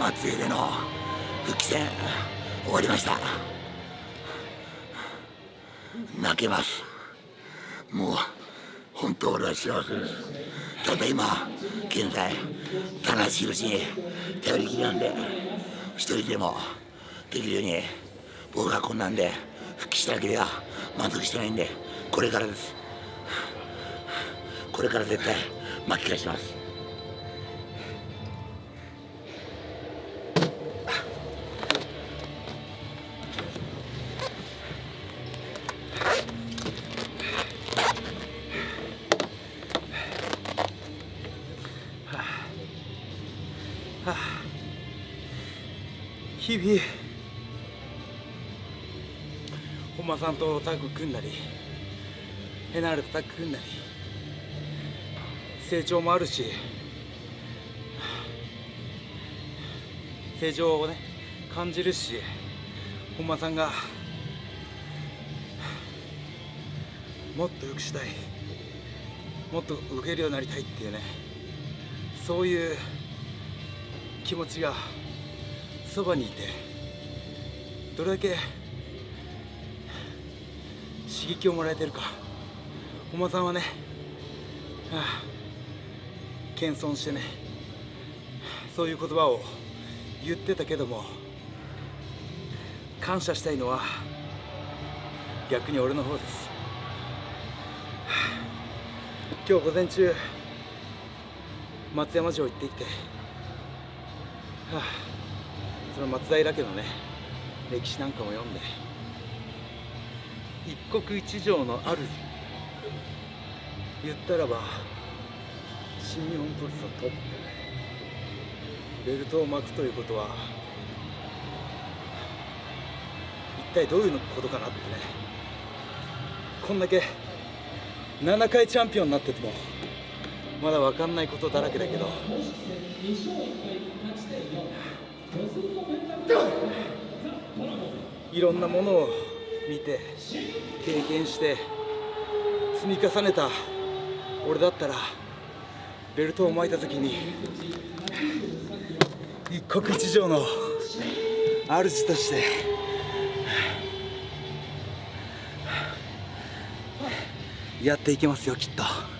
松江での復帰戦終わりました。泣けます。もう本当俺は幸せです。ただ今現在棚橋宏に頼りきりなんで一人でもできるように僕がこんなんで復帰しただけでは満足してないんでこれからです。これから絶対巻き返します。はあ日々本間さんとタッグ組んだりヘナールとタッグ組んだり成長もあるし成長をね感じるし本間さんがもっと良くしたいもっと受けるようになりたいっていうねそういう気持ちがそばにいてどれだけ刺激をもらえてるか。本間さんはね、はあ、謙遜してねそういう言葉を言ってたけども感謝したいのは逆に俺の方です、はあ、今日午前中松山城行ってきて、はあ。その松平家のね歴史なんかも読んで。一国一城の主言ったらば新日本プロレスのトップベルトを巻くということは一体どういうことかなってね。こんだけ7回チャンピオンになっててもまだ分かんないことだらけだけどいろんなものを見て経験して積み重ねた俺だったらベルトを巻いた時に一国一城の主としてやっていけますよきっと。